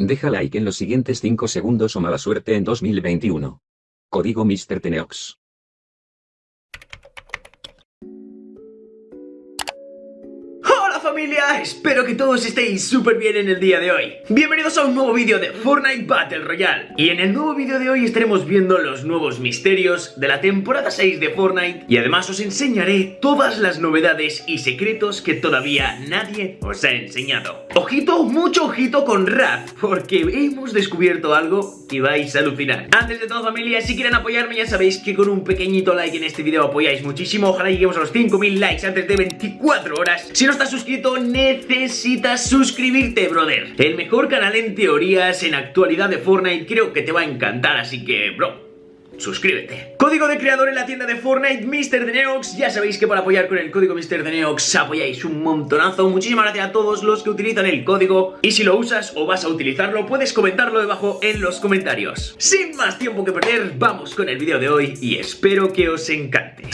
Deja like en los siguientes 5 segundos o mala suerte en 2021. Código Mr. Teneox. Familia, espero que todos estéis súper bien en el día de hoy. Bienvenidos a un nuevo vídeo de Fortnite Battle Royale. Y en el nuevo vídeo de hoy estaremos viendo los nuevos misterios de la temporada 6 de Fortnite. Y además os enseñaré todas las novedades y secretos que todavía nadie os ha enseñado. Ojito, mucho ojito con Rap Porque hemos descubierto algo que vais a alucinar. Antes de todo familia, si quieren apoyarme ya sabéis que con un pequeñito like en este vídeo apoyáis muchísimo. Ojalá lleguemos a los 5000 likes antes de 24 horas. Si no estás suscrito, necesitas suscribirte, brother El mejor canal en teorías, en actualidad de Fortnite Creo que te va a encantar, así que, bro suscríbete. Código de creador en la tienda de Fortnite, Mr. Ya sabéis que para apoyar con el código Mr. Apoyáis un montonazo. Muchísimas gracias a todos los que utilizan el código. Y si lo usas o vas a utilizarlo, puedes comentarlo debajo en los comentarios. Sin más tiempo que perder, vamos con el vídeo de hoy y espero que os encante.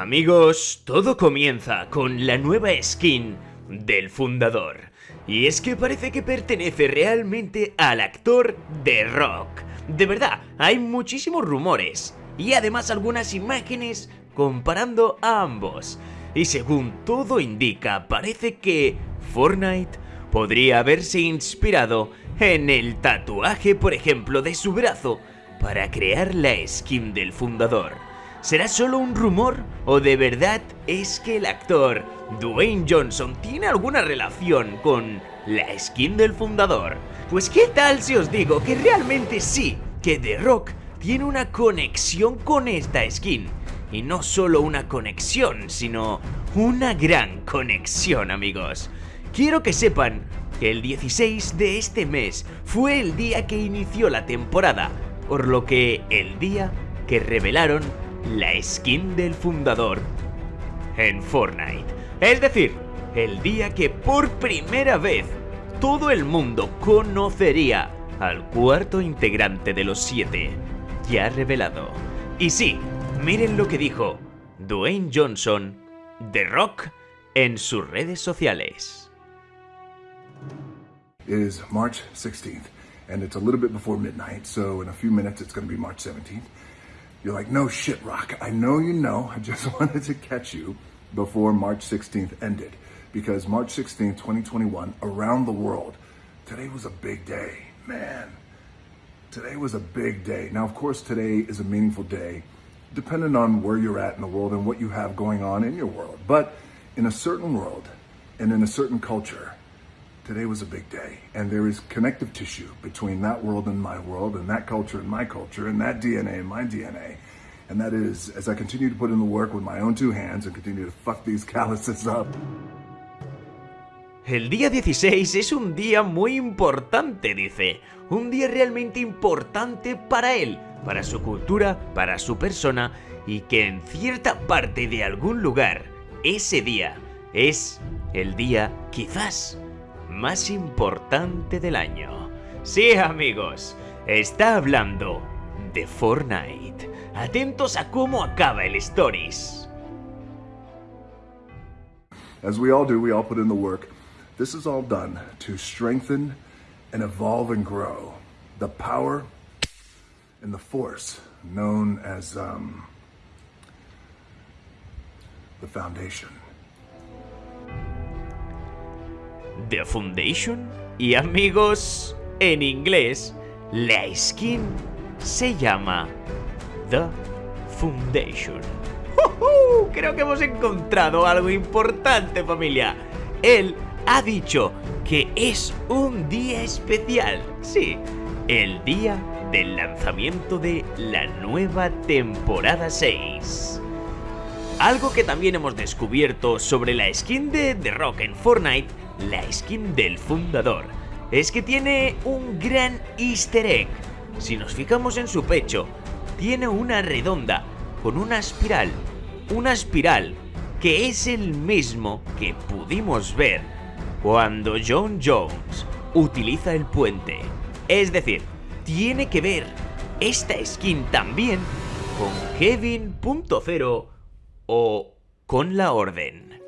Amigos, todo comienza con la nueva skin del fundador. Y es que parece que pertenece realmente al actor de Rock. De verdad, hay muchísimos rumores y además algunas imágenes comparando a ambos. Y según todo indica, parece que Fortnite podría haberse inspirado en el tatuaje, por ejemplo, de su brazo para crear la skin del fundador. ¿Será solo un rumor o de verdad es que el actor Dwayne Johnson tiene alguna relación con la skin del fundador? Pues qué tal si os digo que realmente sí, que The Rock tiene una conexión con esta skin. Y no solo una conexión, sino una gran conexión amigos. Quiero que sepan que el 16 de este mes fue el día que inició la temporada, por lo que el día que revelaron la skin del fundador en Fortnite. Es decir, el día que por primera vez todo el mundo conocería al cuarto integrante de los siete, ya revelado. Y sí, miren lo que dijo Dwayne Johnson, The Rock, en sus redes sociales. It is March 16th, and it's a little bit before midnight, so in a few minutes March 17th. You're like, no shit, Rock. I know you know. I just wanted to catch you before March 16th ended. Because March 16th, 2021, around the world, today was a big day. Man, today was a big day. Now, of course, today is a meaningful day, depending on where you're at in the world and what you have going on in your world. But in a certain world and in a certain culture, today was a big day. And there is connective tissue between that world and my world, and that culture and my culture, and that DNA and my DNA. And that is, as I continue to put in the work with my own two hands and continue to fuck these calluses up. El día 16 es un día muy importante, dice. Un día realmente importante para él, para su cultura, para su persona y que en cierta parte de algún lugar, ese día es el día quizás más importante del año. Sí, amigos, está hablando de Fortnite. Atentos a cómo acaba el Stories. As we all do, we all put in the work. This is all done to strengthen and evolve and grow the power and the force known as um, the foundation. The Foundation. Y amigos, en inglés, la skin se llama The Foundation. Creo que hemos encontrado algo importante familia. Él ha dicho que es un día especial. Sí, el día del lanzamiento de la nueva temporada 6. Algo que también hemos descubierto sobre la skin de The Rock en Fortnite la skin del fundador es que tiene un gran easter egg. Si nos fijamos en su pecho, tiene una redonda con una espiral. Una espiral que es el mismo que pudimos ver cuando John Jones utiliza el puente. Es decir, tiene que ver esta skin también con Kevin.0 o con la Orden.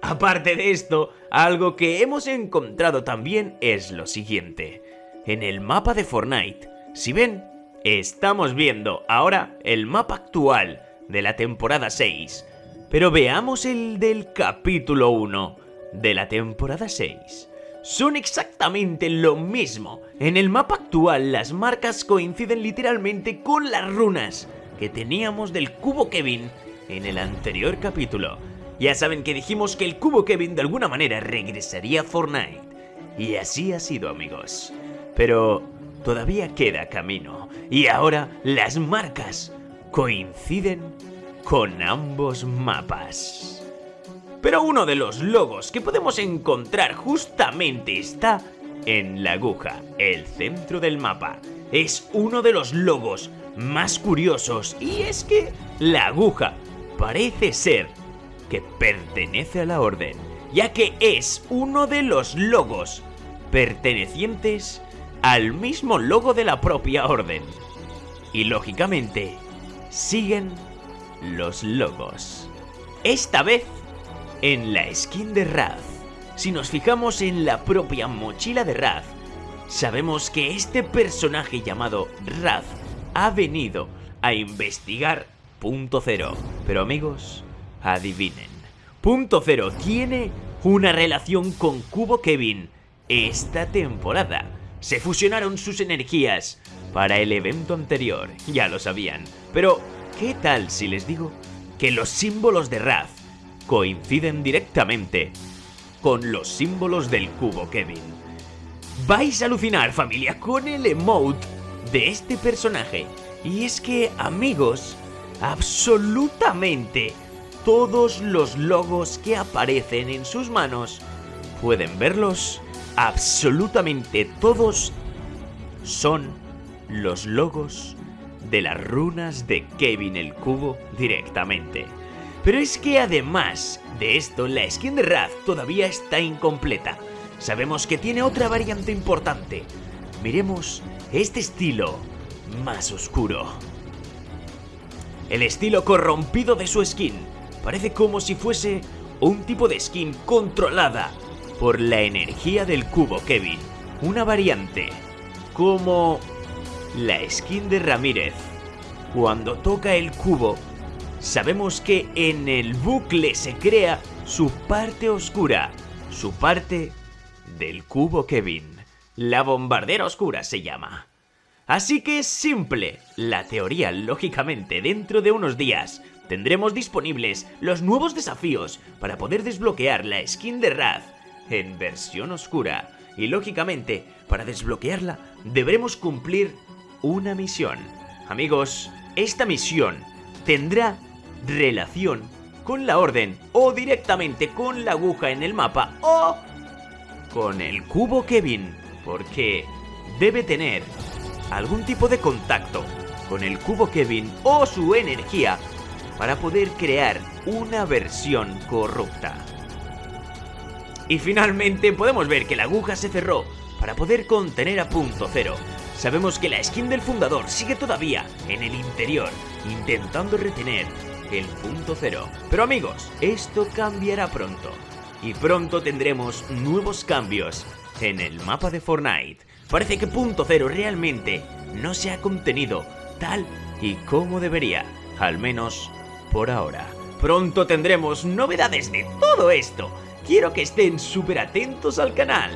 Aparte de esto, algo que hemos encontrado también es lo siguiente. En el mapa de Fortnite, si ven, estamos viendo ahora el mapa actual de la temporada 6. Pero veamos el del capítulo 1 de la temporada 6. Son exactamente lo mismo. En el mapa actual las marcas coinciden literalmente con las runas que teníamos del cubo Kevin en el anterior capítulo. Ya saben que dijimos que el cubo Kevin de alguna manera regresaría a Fortnite. Y así ha sido amigos. Pero todavía queda camino. Y ahora las marcas coinciden con ambos mapas. Pero uno de los logos que podemos encontrar justamente está en la aguja, el centro del mapa. Es uno de los logos más curiosos y es que la aguja parece ser que pertenece a la orden, ya que es uno de los logos pertenecientes al mismo logo de la propia orden. Y lógicamente, siguen los logos. Esta vez en la skin de Raz. Si nos fijamos en la propia mochila de Raz, sabemos que este personaje llamado Raz ha venido a investigar Punto Cero. Pero amigos, adivinen. Punto Cero tiene una relación con Cubo Kevin esta temporada. Se fusionaron sus energías para el evento anterior, ya lo sabían. Pero, ¿qué tal si les digo que los símbolos de Raz coinciden directamente con los símbolos del cubo Kevin? Vais a alucinar familia con el emote de este personaje. Y es que, amigos, absolutamente todos los logos que aparecen en sus manos, pueden verlos, absolutamente todos son los logos de las runas de Kevin el Cubo directamente. Pero es que además de esto, la skin de Raz todavía está incompleta. Sabemos que tiene otra variante importante. Miremos este estilo más oscuro. El estilo corrompido de su skin parece como si fuese un tipo de skin controlada por la energía del cubo Kevin. Una variante como la skin de Ramírez. Cuando toca el cubo, sabemos que en el bucle se crea su parte oscura, su parte del cubo Kevin. La bombardera oscura se llama. Así que es simple. La teoría, lógicamente, dentro de unos días tendremos disponibles los nuevos desafíos para poder desbloquear la skin de Raz en versión oscura. Y lógicamente, para desbloquearla, deberemos cumplir una misión. Amigos, esta misión tendrá relación con la orden o directamente con la aguja en el mapa o con el cubo Kevin, porque debe tener algún tipo de contacto con el cubo Kevin o su energía para poder crear una versión corrupta. Y finalmente podemos ver que la aguja se cerró para poder contener a punto cero. Sabemos que la skin del fundador sigue todavía en el interior, intentando retener el punto cero. Pero amigos, esto cambiará pronto. Y pronto tendremos nuevos cambios en el mapa de Fortnite. Parece que punto cero realmente no se ha contenido tal y como debería, al menos por ahora. Pronto tendremos novedades de todo esto. Quiero que estén súper atentos al canal.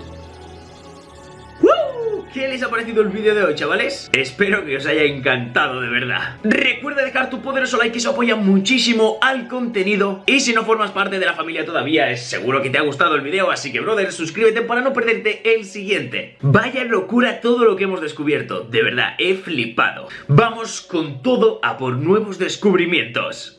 ¿Qué les ha parecido el vídeo de hoy, chavales? Espero que os haya encantado de verdad. Recuerda dejar tu poderoso like, que eso apoya muchísimo al contenido. Y si no formas parte de la familia todavía, es seguro que te ha gustado el vídeo, así que, brother, suscríbete para no perderte el siguiente. Vaya locura todo lo que hemos descubierto. De verdad, he flipado. Vamos con todo a por nuevos descubrimientos.